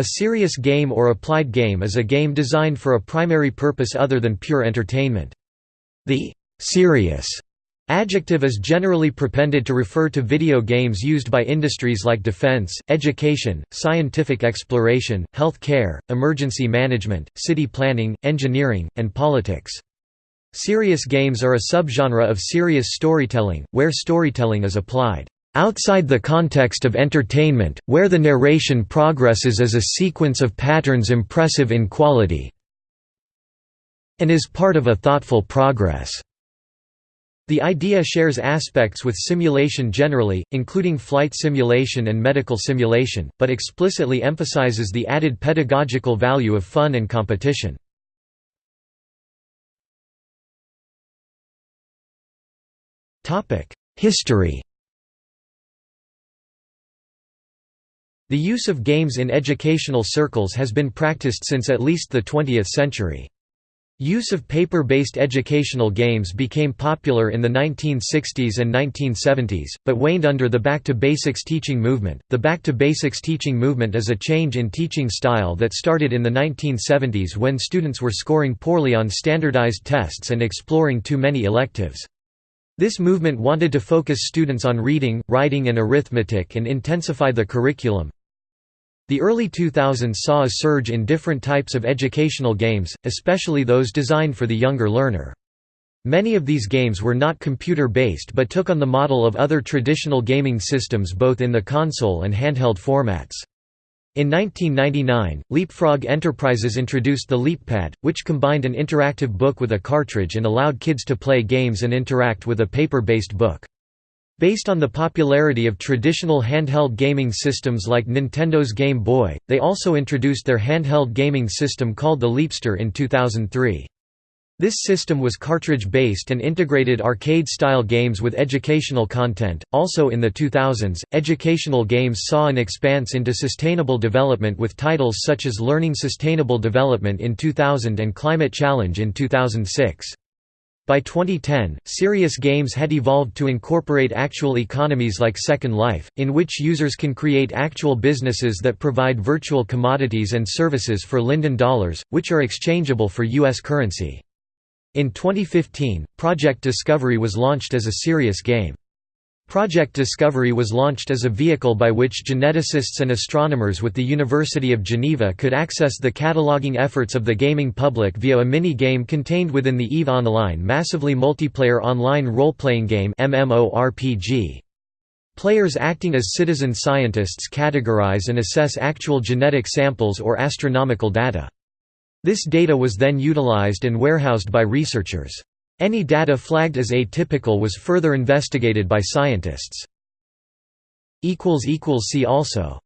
A serious game or applied game is a game designed for a primary purpose other than pure entertainment. The «serious» adjective is generally prepended to refer to video games used by industries like defense, education, scientific exploration, health care, emergency management, city planning, engineering, and politics. Serious games are a subgenre of serious storytelling, where storytelling is applied outside the context of entertainment, where the narration progresses as a sequence of patterns impressive in quality and is part of a thoughtful progress. The idea shares aspects with simulation generally, including flight simulation and medical simulation, but explicitly emphasizes the added pedagogical value of fun and competition. History The use of games in educational circles has been practiced since at least the 20th century. Use of paper-based educational games became popular in the 1960s and 1970s, but waned under the Back to Basics teaching movement. The Back to Basics teaching movement is a change in teaching style that started in the 1970s when students were scoring poorly on standardized tests and exploring too many electives. This movement wanted to focus students on reading, writing and arithmetic and intensify the curriculum, the early 2000s saw a surge in different types of educational games, especially those designed for the younger learner. Many of these games were not computer-based but took on the model of other traditional gaming systems both in the console and handheld formats. In 1999, Leapfrog Enterprises introduced the LeapPad, which combined an interactive book with a cartridge and allowed kids to play games and interact with a paper-based book. Based on the popularity of traditional handheld gaming systems like Nintendo's Game Boy, they also introduced their handheld gaming system called the Leapster in 2003. This system was cartridge-based and integrated arcade-style games with educational content. Also in the 2000s, educational games saw an expanse into sustainable development with titles such as Learning Sustainable Development in 2000 and Climate Challenge in 2006. By 2010, serious games had evolved to incorporate actual economies like Second Life, in which users can create actual businesses that provide virtual commodities and services for Linden dollars, which are exchangeable for U.S. currency. In 2015, Project Discovery was launched as a serious game. Project Discovery was launched as a vehicle by which geneticists and astronomers with the University of Geneva could access the cataloging efforts of the gaming public via a mini-game contained within the EVE Online massively multiplayer online role-playing game MMORPG. Players acting as citizen scientists categorize and assess actual genetic samples or astronomical data. This data was then utilized and warehoused by researchers. Any data flagged as atypical was further investigated by scientists. See also